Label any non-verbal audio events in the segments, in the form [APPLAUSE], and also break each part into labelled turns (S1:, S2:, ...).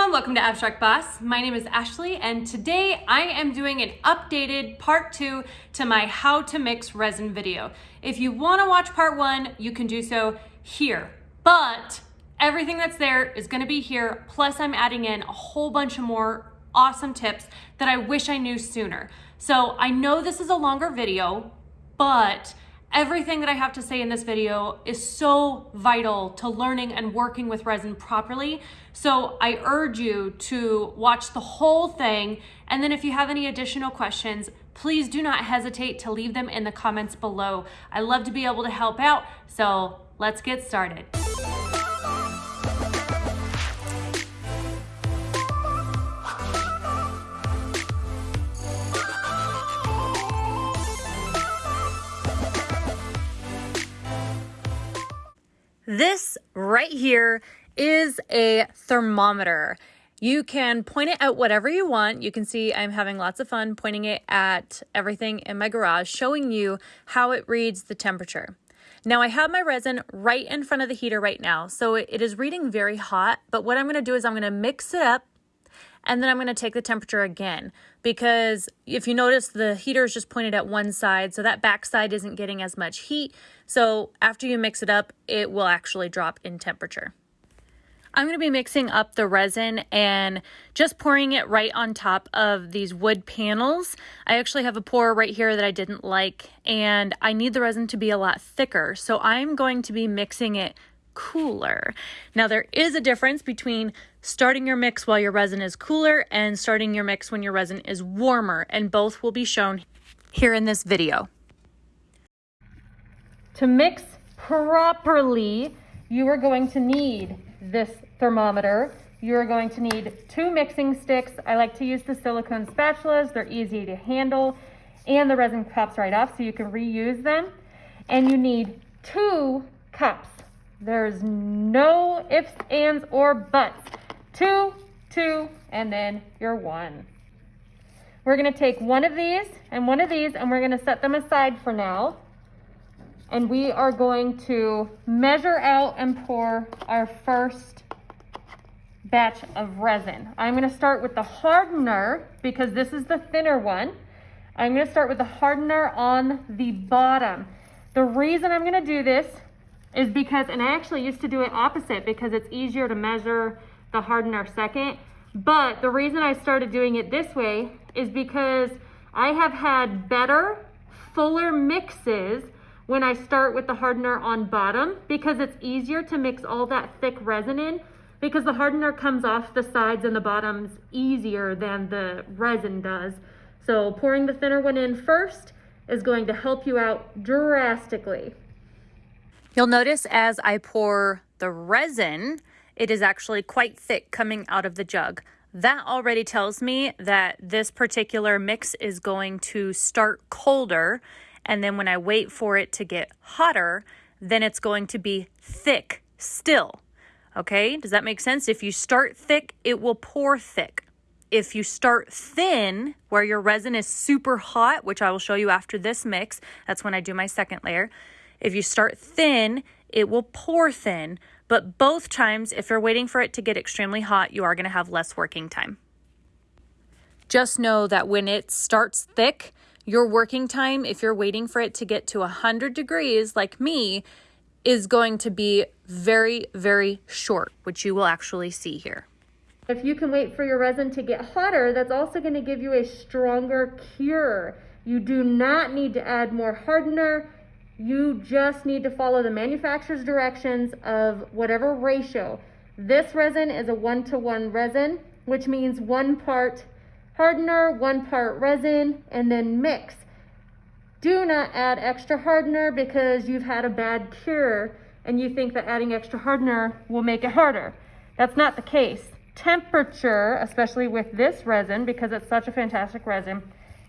S1: everyone, welcome to Abstract Boss. My name is Ashley and today I am doing an updated part two to my how to mix resin video. If you wanna watch part one, you can do so here, but everything that's there is gonna be here, plus I'm adding in a whole bunch of more awesome tips that I wish I knew sooner. So I know this is a longer video, but Everything that I have to say in this video is so vital to learning and working with resin properly. So I urge you to watch the whole thing. And then if you have any additional questions, please do not hesitate to leave them in the comments below. I love to be able to help out. So let's get started. This right here is a thermometer. You can point it at whatever you want. You can see I'm having lots of fun pointing it at everything in my garage, showing you how it reads the temperature. Now I have my resin right in front of the heater right now, so it is reading very hot, but what I'm gonna do is I'm gonna mix it up and then I'm going to take the temperature again because if you notice the heater is just pointed at one side so that back side isn't getting as much heat so after you mix it up it will actually drop in temperature. I'm going to be mixing up the resin and just pouring it right on top of these wood panels. I actually have a pour right here that I didn't like and I need the resin to be a lot thicker so I'm going to be mixing it cooler. Now there is a difference between starting your mix while your resin is cooler and starting your mix when your resin is warmer and both will be shown here in this video. To mix properly, you are going to need this thermometer. You are going to need two mixing sticks. I like to use the silicone spatulas. They're easy to handle and the resin pops right off so you can reuse them. And you need two cups. There's no ifs, ands, or buts. Two, two, and then your one. We're gonna take one of these and one of these and we're gonna set them aside for now. And we are going to measure out and pour our first batch of resin. I'm gonna start with the hardener because this is the thinner one. I'm gonna start with the hardener on the bottom. The reason I'm gonna do this is because, and I actually used to do it opposite because it's easier to measure the hardener second. But the reason I started doing it this way is because I have had better, fuller mixes when I start with the hardener on bottom because it's easier to mix all that thick resin in because the hardener comes off the sides and the bottoms easier than the resin does. So pouring the thinner one in first is going to help you out drastically. You'll notice as I pour the resin, it is actually quite thick coming out of the jug. That already tells me that this particular mix is going to start colder. And then when I wait for it to get hotter, then it's going to be thick still. Okay, does that make sense? If you start thick, it will pour thick. If you start thin, where your resin is super hot, which I will show you after this mix, that's when I do my second layer, if you start thin, it will pour thin, but both times, if you're waiting for it to get extremely hot, you are going to have less working time. Just know that when it starts thick, your working time, if you're waiting for it to get to 100 degrees like me, is going to be very, very short, which you will actually see here. If you can wait for your resin to get hotter, that's also going to give you a stronger cure. You do not need to add more hardener you just need to follow the manufacturer's directions of whatever ratio. This resin is a one-to-one -one resin, which means one part hardener, one part resin, and then mix. Do not add extra hardener because you've had a bad cure and you think that adding extra hardener will make it harder. That's not the case. Temperature, especially with this resin, because it's such a fantastic resin,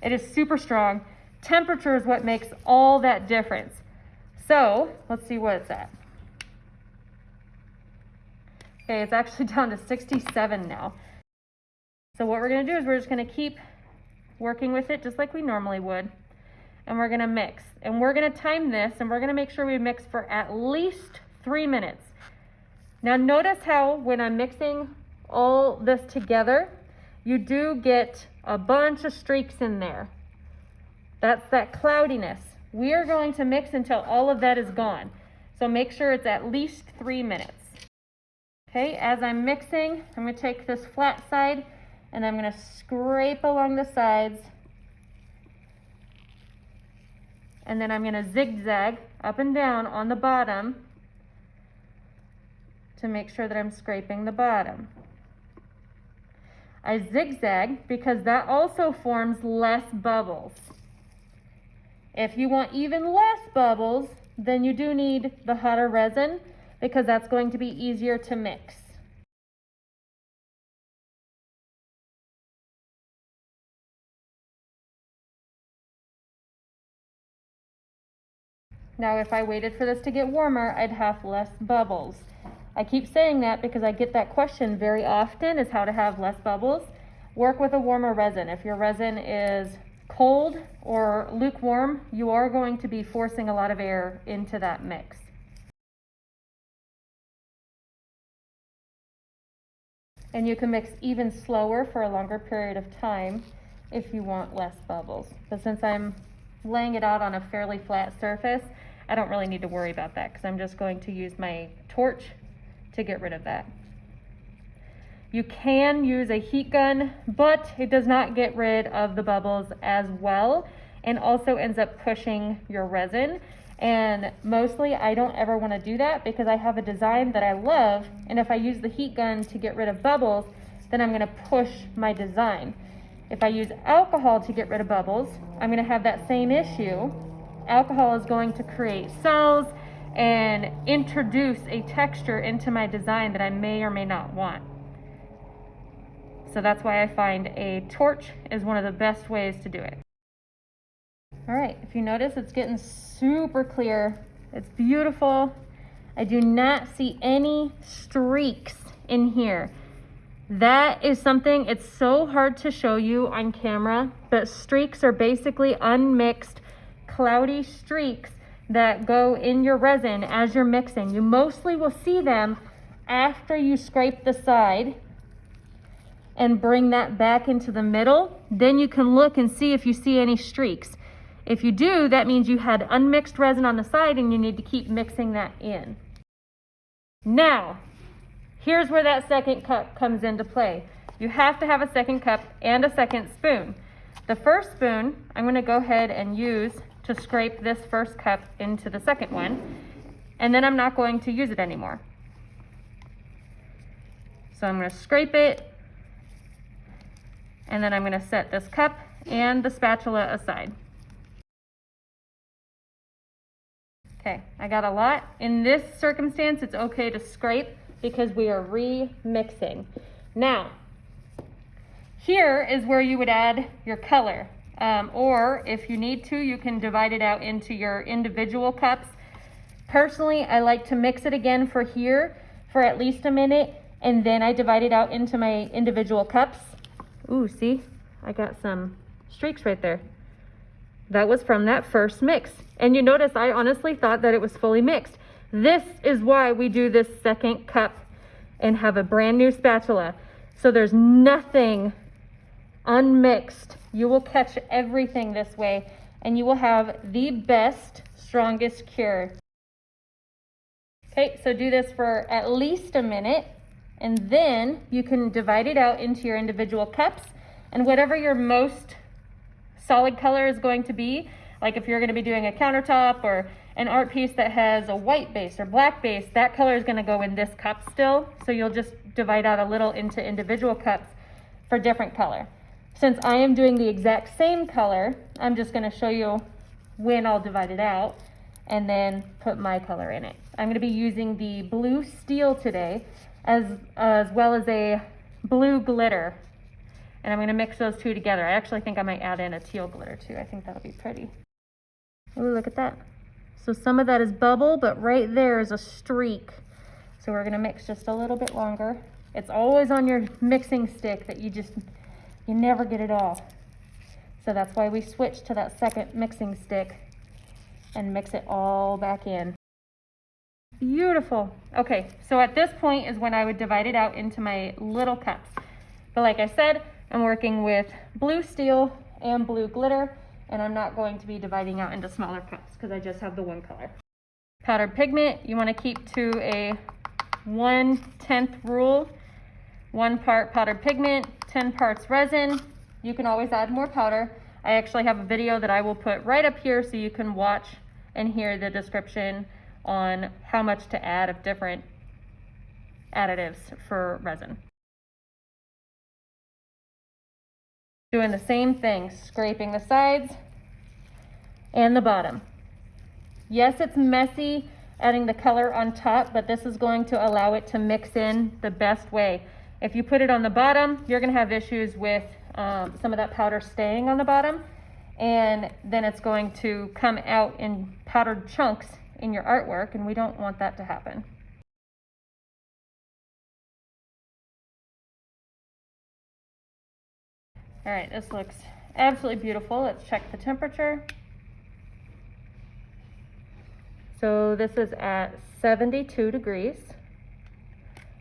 S1: it is super strong Temperature is what makes all that difference. So let's see what it's at. Okay, it's actually [LAUGHS] down to 67 now. So what we're gonna do is we're just gonna keep working with it just like we normally would. And we're gonna mix. And we're gonna time this and we're gonna make sure we mix for at least three minutes. Now notice how when I'm mixing all this together, you do get a bunch of streaks in there. That's that cloudiness. We are going to mix until all of that is gone. So make sure it's at least three minutes. Okay, as I'm mixing, I'm gonna take this flat side and I'm gonna scrape along the sides. And then I'm gonna zigzag up and down on the bottom to make sure that I'm scraping the bottom. I zigzag because that also forms less bubbles. If you want even less bubbles, then you do need the hotter resin because that's going to be easier to mix. Now, if I waited for this to get warmer, I'd have less bubbles. I keep saying that because I get that question very often is how to have less bubbles. Work with a warmer resin. If your resin is cold or lukewarm, you are going to be forcing a lot of air into that mix. And you can mix even slower for a longer period of time if you want less bubbles. But since I'm laying it out on a fairly flat surface, I don't really need to worry about that because I'm just going to use my torch to get rid of that. You can use a heat gun, but it does not get rid of the bubbles as well and also ends up pushing your resin. And mostly I don't ever wanna do that because I have a design that I love. And if I use the heat gun to get rid of bubbles, then I'm gonna push my design. If I use alcohol to get rid of bubbles, I'm gonna have that same issue. Alcohol is going to create cells and introduce a texture into my design that I may or may not want. So that's why I find a torch is one of the best ways to do it. All right, if you notice, it's getting super clear. It's beautiful. I do not see any streaks in here. That is something, it's so hard to show you on camera, but streaks are basically unmixed, cloudy streaks that go in your resin as you're mixing. You mostly will see them after you scrape the side and bring that back into the middle, then you can look and see if you see any streaks. If you do, that means you had unmixed resin on the side and you need to keep mixing that in. Now, here's where that second cup comes into play. You have to have a second cup and a second spoon. The first spoon, I'm gonna go ahead and use to scrape this first cup into the second one, and then I'm not going to use it anymore. So I'm gonna scrape it, and then I'm gonna set this cup and the spatula aside. Okay, I got a lot. In this circumstance, it's okay to scrape because we are remixing. Now, here is where you would add your color. Um, or if you need to, you can divide it out into your individual cups. Personally, I like to mix it again for here for at least a minute, and then I divide it out into my individual cups. Ooh, see, I got some streaks right there. That was from that first mix. And you notice I honestly thought that it was fully mixed. This is why we do this second cup and have a brand new spatula. So there's nothing unmixed. You will catch everything this way and you will have the best, strongest cure. Okay, so do this for at least a minute and then you can divide it out into your individual cups and whatever your most solid color is going to be, like if you're gonna be doing a countertop or an art piece that has a white base or black base, that color is gonna go in this cup still. So you'll just divide out a little into individual cups for different color. Since I am doing the exact same color, I'm just gonna show you when I'll divide it out and then put my color in it. I'm gonna be using the blue steel today as, as well as a blue glitter. And I'm gonna mix those two together. I actually think I might add in a teal glitter too. I think that'll be pretty. Ooh, look at that. So some of that is bubble, but right there is a streak. So we're gonna mix just a little bit longer. It's always on your mixing stick that you just, you never get it all. So that's why we switch to that second mixing stick and mix it all back in. Beautiful. Okay, so at this point is when I would divide it out into my little cups. But like I said, I'm working with blue steel and blue glitter, and I'm not going to be dividing out into smaller cups because I just have the one color. Powdered pigment, you want to keep to a one-tenth rule. One part powdered pigment, 10 parts resin. You can always add more powder. I actually have a video that I will put right up here so you can watch and hear the description on how much to add of different additives for resin. Doing the same thing, scraping the sides and the bottom. Yes, it's messy adding the color on top, but this is going to allow it to mix in the best way. If you put it on the bottom, you're gonna have issues with um, some of that powder staying on the bottom, and then it's going to come out in powdered chunks in your artwork, and we don't want that to happen. All right, this looks absolutely beautiful. Let's check the temperature. So this is at 72 degrees.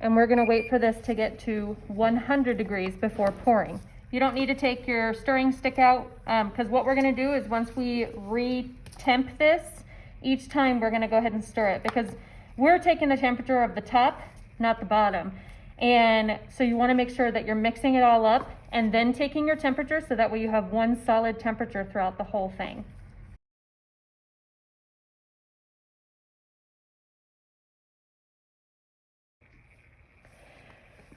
S1: And we're gonna wait for this to get to 100 degrees before pouring. You don't need to take your stirring stick out because um, what we're gonna do is once we re-temp this, each time we're gonna go ahead and stir it because we're taking the temperature of the top, not the bottom. And so you wanna make sure that you're mixing it all up and then taking your temperature so that way you have one solid temperature throughout the whole thing.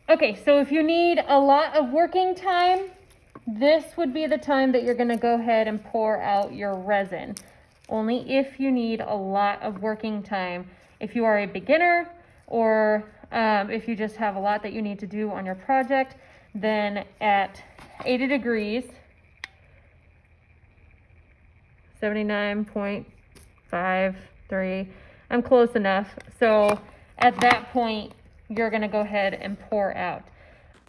S1: Okay, so if you need a lot of working time, this would be the time that you're gonna go ahead and pour out your resin. Only if you need a lot of working time. If you are a beginner or um, if you just have a lot that you need to do on your project, then at 80 degrees, 79.53, I'm close enough. So at that point, you're going to go ahead and pour out.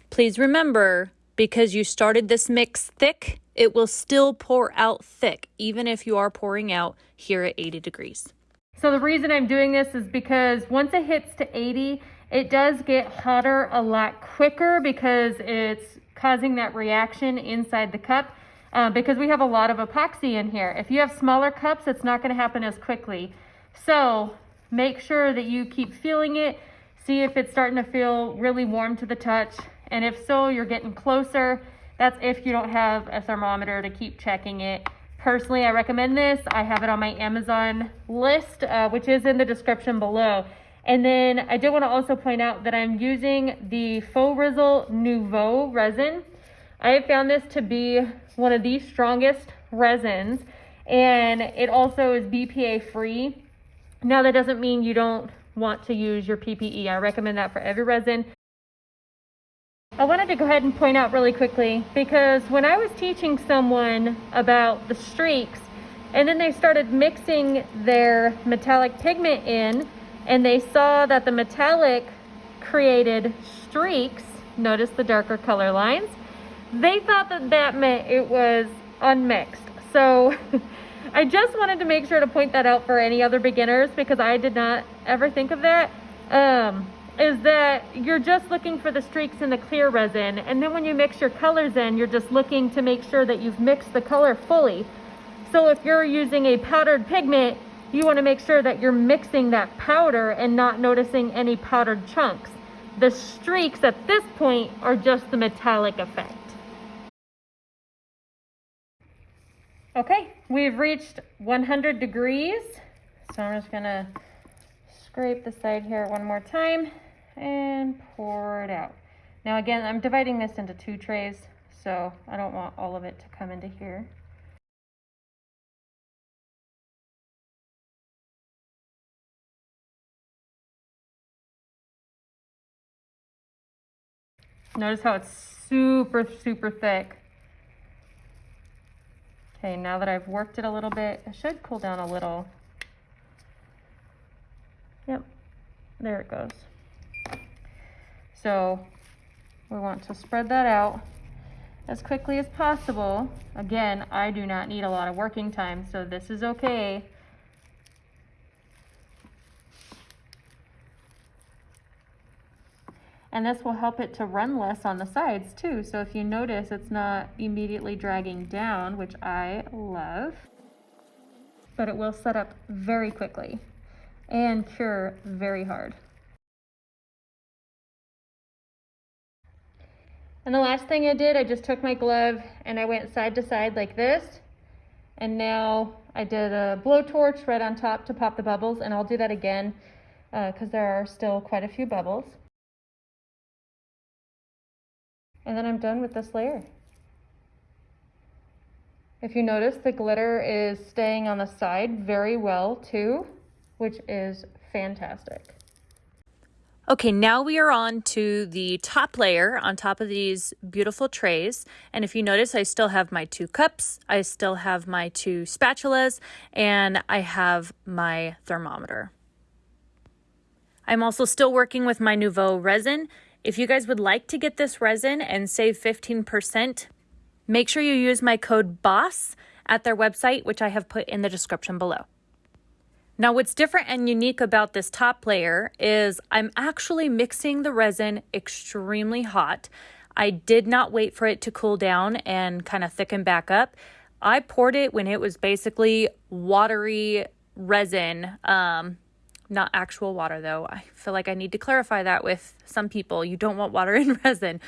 S2: Please remember, because you started this mix thick, it will still pour out thick, even if you are pouring out here at 80 degrees.
S1: So the reason I'm doing this is because once it hits to 80, it does get hotter a lot quicker because it's causing that reaction inside the cup uh, because we have a lot of epoxy in here. If you have smaller cups, it's not gonna happen as quickly. So make sure that you keep feeling it See if it's starting to feel really warm to the touch. And if so, you're getting closer. That's if you don't have a thermometer to keep checking it. Personally, I recommend this. I have it on my Amazon list, uh, which is in the description below. And then I did want to also point out that I'm using the Faux Rizzle Nouveau resin. I have found this to be one of the strongest resins and it also is BPA free. Now that doesn't mean you don't want to use your PPE. I recommend that for every resin. I wanted to go ahead and point out really quickly because when I was teaching someone about the streaks and then they started mixing their metallic pigment in and they saw that the metallic created streaks, notice the darker color lines, they thought that that meant it was unmixed. So [LAUGHS] I just wanted to make sure to point that out for any other beginners because I did not ever think of that. Um, is that you're just looking for the streaks in the clear resin and then when you mix your colors in you're just looking to make sure that you've mixed the color fully. So if you're using a powdered pigment you want to make sure that you're mixing that powder and not noticing any powdered chunks. The streaks at this point are just the metallic effect. Okay, we've reached 100 degrees. So I'm just gonna scrape the side here one more time and pour it out. Now again, I'm dividing this into two trays, so I don't want all of it to come into here. Notice how it's super, super thick. Okay, now that I've worked it a little bit, it should cool down a little. Yep, there it goes. So we want to spread that out as quickly as possible. Again, I do not need a lot of working time, so this is okay.
S3: And this will help it to run less on the sides too. So if you notice, it's not immediately dragging down, which I love, but it will set up very quickly and cure very hard. And the last thing I did, I just took my glove and I went side to side like this. And now I did a blowtorch right on top to pop the bubbles and I'll do that again because uh, there are still quite a few bubbles. And then I'm done with this layer. If you notice, the glitter is staying on the side very well too, which is fantastic.
S1: Okay, now we are on to the top layer on top of these beautiful trays. And if you notice, I still have my two cups, I still have my two spatulas, and I have my thermometer. I'm also still working with my Nouveau resin. If you guys would like to get this resin and save 15%, make sure you use my code BOSS at their website, which I have put in the description below. Now what's different and unique about this top layer is I'm actually mixing the resin extremely hot. I did not wait for it to cool down and kind of thicken back up. I poured it when it was basically watery resin, um, not actual water though. I feel like I need to clarify that with some people. You don't want water [LAUGHS] in resin.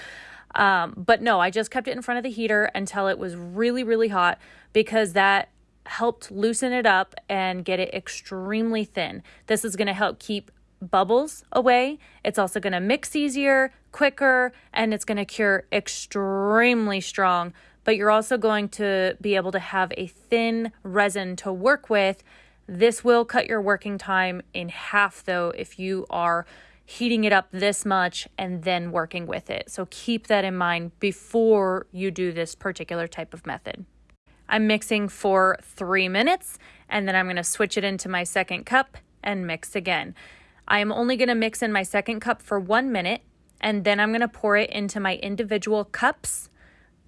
S1: Um, but no, I just kept it in front of the heater until it was really, really hot because that helped loosen it up and get it extremely thin. This is going to help keep bubbles away. It's also going to mix easier, quicker, and it's going to cure extremely strong. But you're also going to be able to have a thin resin to work with. This will cut your working time in half, though, if you are heating it up this much and then working with it. So keep that in mind before you do this particular type of method. I'm mixing for three minutes and then I'm going to switch it into my second cup and mix again. I am only going to mix in my second cup for one minute and then I'm going to pour it into my individual cups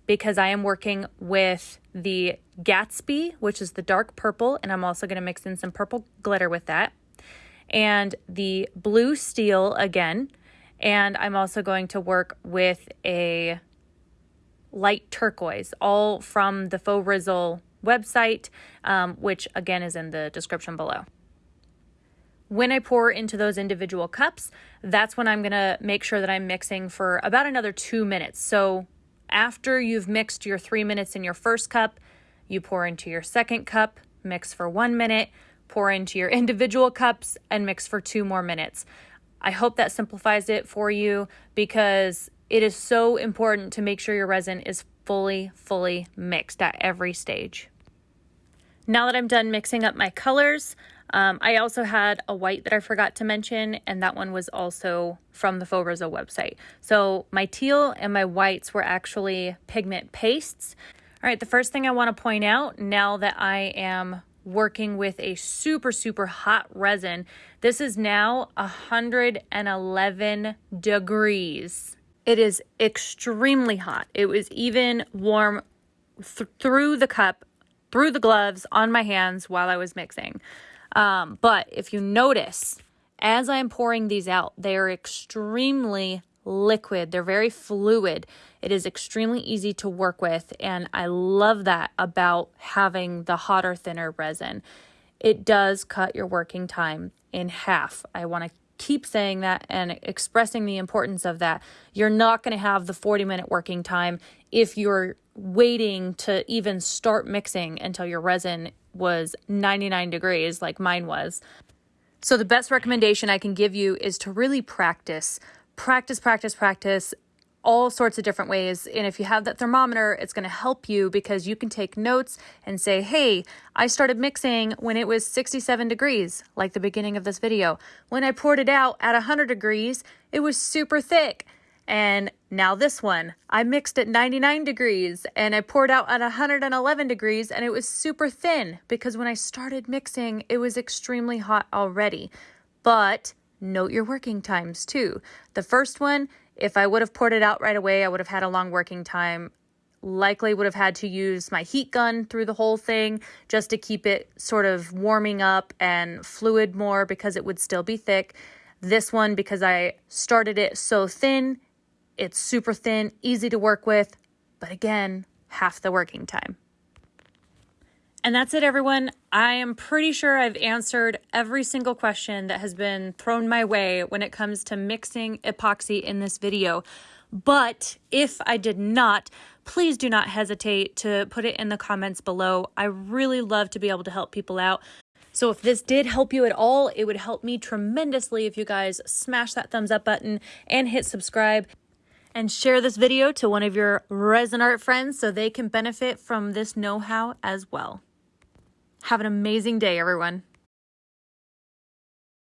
S1: because I am working with the Gatsby, which is the dark purple, and I'm also going to mix in some purple glitter with that, and the blue steel again. And I'm also going to work with a light turquoise, all from the Faux Rizzle website, um, which again is in the description below. When I pour into those individual cups, that's when I'm gonna make sure that I'm mixing for about another two minutes. So after you've mixed your three minutes in your first cup, you pour into your second cup, mix for one minute, pour into your [LAUGHS] individual cups, and mix for two more minutes. I hope that simplifies it for you because it is so important to make sure your resin is fully, fully mixed at every stage. Now that I'm done mixing up my colors, um, I also had a white that I forgot to mention, and that one was also from the Faux Rizzle website. So my teal and my whites were actually pigment pastes. All right, the first thing I want to point out now that I am working with a super, super hot resin, this is now 111 degrees. It is extremely hot. It was even warm th through the cup, through the gloves, on my hands while I was mixing. Um, but if you notice, as I'm pouring these out, they are extremely liquid. They're very fluid. It is extremely easy to work with. And I love that about having the hotter, thinner resin. It does cut your working time in half. I want to keep saying that and expressing the importance of that. You're not going to have the 40 minute working time if you're waiting to even start mixing until your resin was 99 degrees, like mine was. So, the best recommendation I can give you is to really practice. Practice, practice, practice all sorts of different ways. And if you have that thermometer, it's going to help you because you can take notes and say, hey, I started mixing when it was 67 degrees, like the beginning of this video. When I poured it out at 100 degrees, it was super thick. And now this one, I mixed at 99 degrees and I poured out at 111 degrees and it was super thin because when I started mixing, it was extremely hot already. But note your working times too. The first one, if I would have poured it out right away, I would have had a long working time. Likely would have had to use my heat gun through the whole thing just to keep it sort of warming up and fluid more because it would still be thick. This one, because I started it so thin, it's super thin, easy to work with, but again, half the working time. And that's it, everyone. I am pretty sure I've answered every single question that has been thrown my way when it comes to mixing epoxy in this video. But if I did not, please do not hesitate to put it in the comments below. I really love to be able to help people out. So if this did help you at all, it would help me tremendously if you guys smash that thumbs up button and hit subscribe and share this video to one of your resin art friends so they can benefit from this know-how as well. Have an amazing day, everyone.